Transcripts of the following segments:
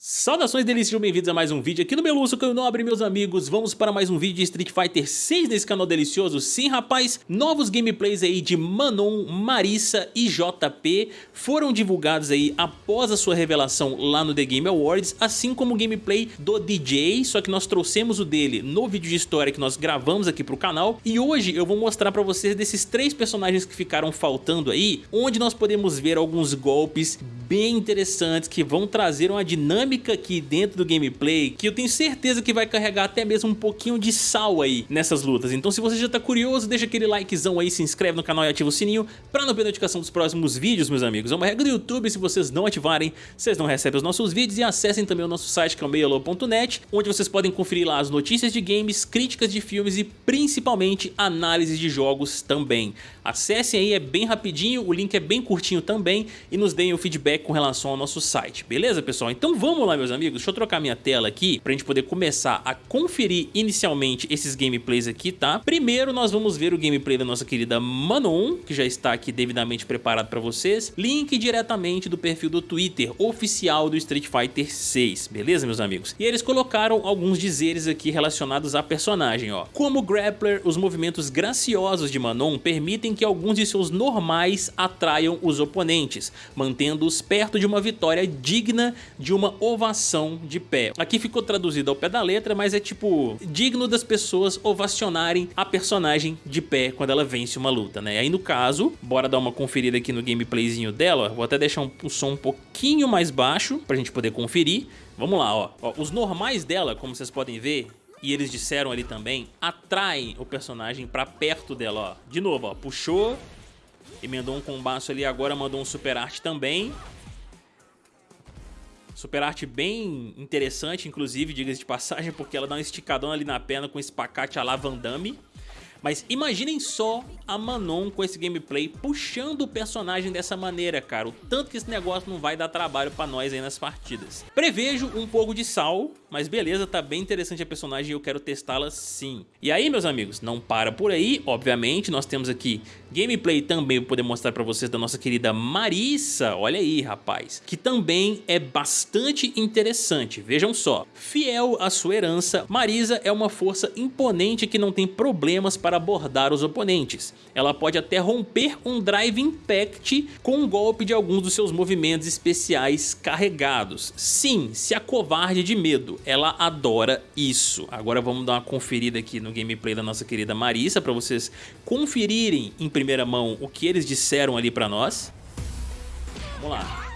Saudações delícias, bem-vindos a mais um vídeo aqui no Meluço, eu nobre, meus amigos. Vamos para mais um vídeo de Street Fighter 6 nesse canal delicioso. Sim, rapaz, novos gameplays aí de Manon, Marissa e JP foram divulgados aí após a sua revelação lá no The Game Awards, assim como o gameplay do DJ, só que nós trouxemos o dele no vídeo de história que nós gravamos aqui pro canal. E hoje eu vou mostrar pra vocês desses três personagens que ficaram faltando aí, onde nós podemos ver alguns golpes bem interessantes que vão trazer uma dinâmica aqui dentro do gameplay que eu tenho certeza que vai carregar até mesmo um pouquinho de sal aí nessas lutas. Então se você já tá curioso, deixa aquele likezão aí, se inscreve no canal e ativa o sininho pra não perder notificação dos próximos vídeos, meus amigos. É uma regra do YouTube, se vocês não ativarem, vocês não recebem os nossos vídeos e acessem também o nosso site que é o meialo.net, onde vocês podem conferir lá as notícias de games, críticas de filmes e principalmente análises de jogos também. Acessem aí, é bem rapidinho, o link é bem curtinho também e nos deem o feedback com relação ao nosso site, beleza pessoal? Então vamos lá meus amigos, deixa eu trocar minha tela aqui pra gente poder começar a conferir inicialmente esses gameplays aqui, tá? Primeiro nós vamos ver o gameplay da nossa querida Manon, que já está aqui devidamente preparado pra vocês, link diretamente do perfil do Twitter oficial do Street Fighter 6, beleza meus amigos? E eles colocaram alguns dizeres aqui relacionados à personagem, ó. Como grappler, os movimentos graciosos de Manon permitem que alguns de seus normais atraiam os oponentes, mantendo-os perto de uma vitória digna de uma ovação de pé. Aqui ficou traduzido ao pé da letra, mas é tipo, digno das pessoas ovacionarem a personagem de pé quando ela vence uma luta, né? Aí no caso, bora dar uma conferida aqui no gameplayzinho dela, vou até deixar um, o som um pouquinho mais baixo pra gente poder conferir. Vamos lá, ó. ó os normais dela, como vocês podem ver, e eles disseram ali também, atraem o personagem pra perto dela, ó. De novo, ó, puxou, emendou um combaço ali, agora mandou um super arte também. Super arte bem interessante, inclusive, diga-se de passagem, porque ela dá um esticadão ali na perna com esse pacate a Van Damme. Mas imaginem só a Manon com esse gameplay puxando o personagem dessa maneira, cara. O tanto que esse negócio não vai dar trabalho pra nós aí nas partidas. Prevejo um pouco de sal, mas beleza, tá bem interessante a personagem e eu quero testá-la sim. E aí, meus amigos, não para por aí, obviamente, nós temos aqui gameplay também para poder mostrar pra vocês da nossa querida Marissa, olha aí, rapaz, que também é bastante interessante, vejam só. Fiel à sua herança, Marisa é uma força imponente que não tem problemas para abordar os oponentes. Ela pode até romper um Drive Impact com um golpe de alguns dos seus movimentos especiais carregados. Sim, se acovarde de medo, ela adora isso. Agora vamos dar uma conferida aqui no gameplay da nossa querida Marissa para vocês conferirem em primeira mão o que eles disseram ali para nós. Vamos lá.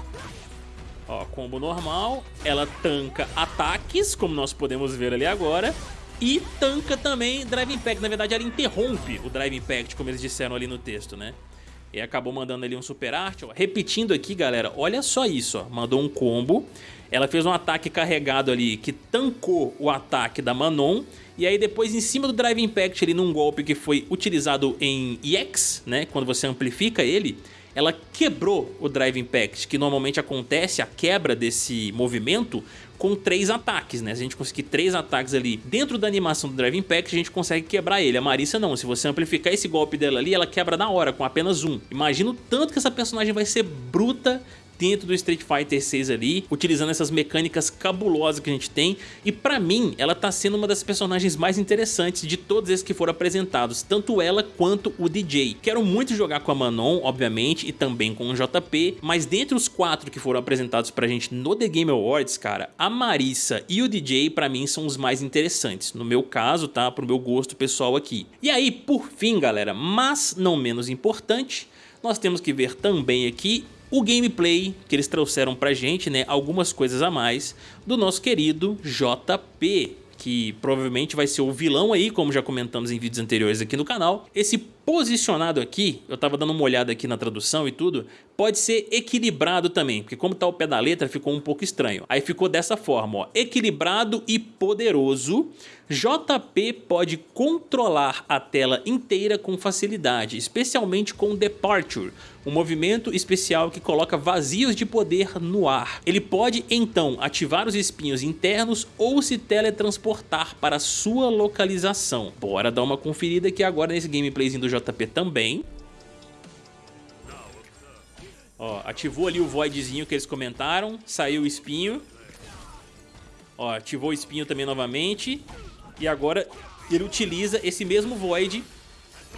Ó, combo normal, ela tanca ataques, como nós podemos ver ali agora, e tanca também Drive Impact. Na verdade, ela interrompe o Drive Impact, como eles disseram ali no texto, né? E acabou mandando ali um super arte. Ó. Repetindo aqui, galera, olha só isso. Ó. Mandou um combo. Ela fez um ataque carregado ali que tancou o ataque da Manon. E aí depois em cima do Drive Impact ali num golpe que foi utilizado em EX, né? Quando você amplifica ele ela quebrou o Drive Impact, que normalmente acontece a quebra desse movimento com três ataques, né? Se a gente conseguir três ataques ali dentro da animação do Drive Impact, a gente consegue quebrar ele. A Marissa não, se você amplificar esse golpe dela ali, ela quebra na hora, com apenas um. Imagina o tanto que essa personagem vai ser bruta dentro do Street Fighter 6 ali, utilizando essas mecânicas cabulosas que a gente tem. E pra mim, ela tá sendo uma das personagens mais interessantes de todos esses que foram apresentados, tanto ela quanto o DJ. Quero muito jogar com a Manon, obviamente, e também com o JP, mas dentre os quatro que foram apresentados pra gente no The Game Awards, cara, a Marissa e o DJ pra mim são os mais interessantes, no meu caso, tá? Pro meu gosto pessoal aqui. E aí, por fim, galera, mas não menos importante, nós temos que ver também aqui o gameplay que eles trouxeram pra gente, né, algumas coisas a mais, do nosso querido JP, que provavelmente vai ser o vilão aí, como já comentamos em vídeos anteriores aqui no canal. Esse posicionado aqui, eu tava dando uma olhada aqui na tradução e tudo, pode ser equilibrado também, porque como tá o pé da letra ficou um pouco estranho. Aí ficou dessa forma, ó, equilibrado e poderoso, JP pode controlar a tela inteira com facilidade, especialmente com Departure, um movimento especial que coloca vazios de poder no ar. Ele pode então ativar os espinhos internos ou se teletransportar para sua localização. Bora dar uma conferida aqui agora nesse gameplayzinho do JP também. Ó, ativou ali o voidzinho que eles comentaram, saiu o espinho. Ó, ativou o espinho também novamente. E agora ele utiliza esse mesmo Void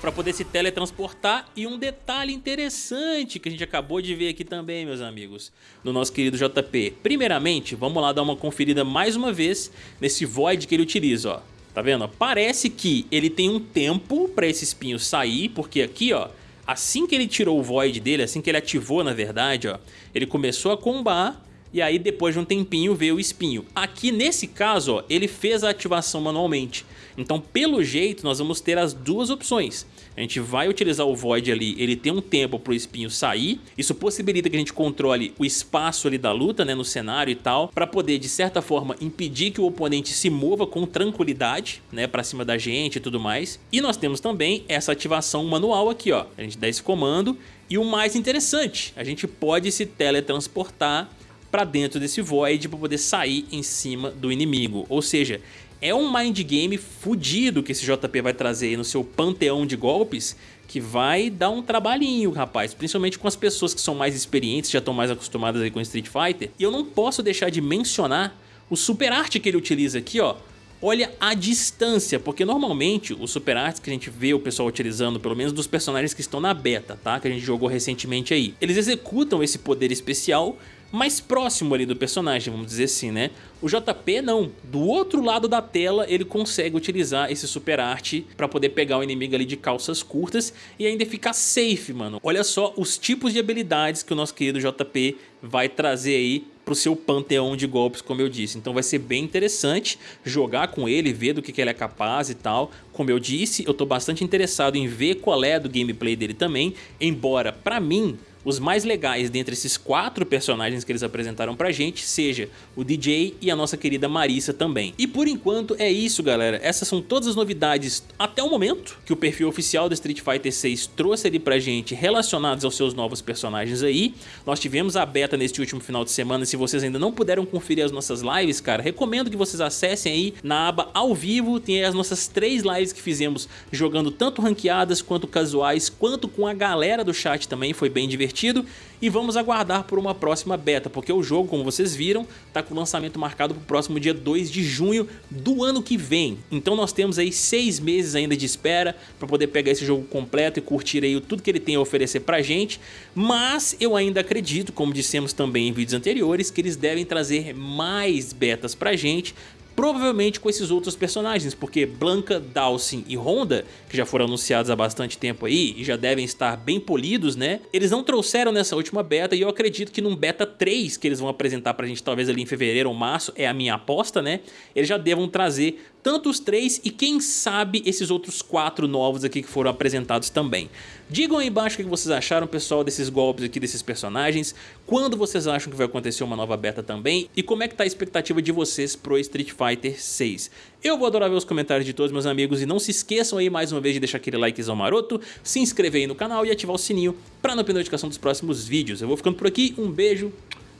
para poder se teletransportar. E um detalhe interessante que a gente acabou de ver aqui também, meus amigos, no nosso querido JP. Primeiramente, vamos lá dar uma conferida mais uma vez nesse Void que ele utiliza, ó. Tá vendo? Parece que ele tem um tempo para esse espinho sair, porque aqui, ó, assim que ele tirou o Void dele, assim que ele ativou, na verdade, ó, ele começou a combar e aí depois de um tempinho veio o espinho. Aqui nesse caso, ó, ele fez a ativação manualmente. Então, pelo jeito, nós vamos ter as duas opções. A gente vai utilizar o Void ali, ele tem um tempo para o espinho sair. Isso possibilita que a gente controle o espaço ali da luta, né, no cenário e tal, para poder, de certa forma, impedir que o oponente se mova com tranquilidade, né, para cima da gente e tudo mais. E nós temos também essa ativação manual aqui, ó. A gente dá esse comando e o mais interessante, a gente pode se teletransportar para dentro desse Void para poder sair em cima do inimigo. Ou seja, é um mind game fudido que esse JP vai trazer aí no seu panteão de golpes que vai dar um trabalhinho, rapaz, principalmente com as pessoas que são mais experientes, já estão mais acostumadas aí com Street Fighter. E eu não posso deixar de mencionar o super arte que ele utiliza aqui, ó. Olha a distância, porque normalmente os super arts que a gente vê o pessoal utilizando, pelo menos dos personagens que estão na beta, tá? Que a gente jogou recentemente aí. Eles executam esse poder especial mais próximo ali do personagem, vamos dizer assim, né? O JP não, do outro lado da tela ele consegue utilizar esse super arte pra poder pegar o inimigo ali de calças curtas e ainda ficar safe, mano. Olha só os tipos de habilidades que o nosso querido JP vai trazer aí pro seu panteão de golpes, como eu disse. Então vai ser bem interessante jogar com ele, ver do que, que ele é capaz e tal. Como eu disse, eu tô bastante interessado em ver qual é do gameplay dele também, embora pra mim os mais legais dentre esses quatro personagens que eles apresentaram pra gente seja o DJ e a nossa querida Marissa também. E por enquanto é isso galera, essas são todas as novidades até o momento que o perfil oficial do Street Fighter 6 trouxe ali pra gente relacionados aos seus novos personagens aí. Nós tivemos a beta neste último final de semana, se vocês ainda não puderam conferir as nossas lives, cara, recomendo que vocês acessem aí na aba ao vivo, tem as nossas três lives que fizemos jogando tanto ranqueadas quanto casuais, quanto com a galera do chat também, foi bem divertido divertido e vamos aguardar por uma próxima beta, porque o jogo, como vocês viram, está com o lançamento marcado para o próximo dia 2 de junho do ano que vem. Então nós temos aí seis meses ainda de espera para poder pegar esse jogo completo e curtir aí tudo que ele tem a oferecer pra gente, mas eu ainda acredito, como dissemos também em vídeos anteriores, que eles devem trazer mais betas pra gente provavelmente com esses outros personagens, porque Blanca, Dawson e Honda, que já foram anunciados há bastante tempo aí e já devem estar bem polidos, né? Eles não trouxeram nessa última beta e eu acredito que num beta 3 que eles vão apresentar pra gente talvez ali em fevereiro ou março, é a minha aposta, né? Eles já devam trazer tanto os três e quem sabe esses outros quatro novos aqui que foram apresentados também. Digam aí embaixo o que vocês acharam, pessoal, desses golpes aqui, desses personagens, quando vocês acham que vai acontecer uma nova beta também e como é que tá a expectativa de vocês pro Street Fighter 6. Eu vou adorar ver os comentários de todos meus amigos e não se esqueçam aí mais uma vez de deixar aquele likezão maroto, se inscrever aí no canal e ativar o sininho para não perder notificação dos próximos vídeos. Eu vou ficando por aqui, um beijo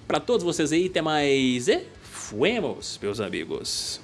pra todos vocês aí, até mais e fuemos, meus amigos.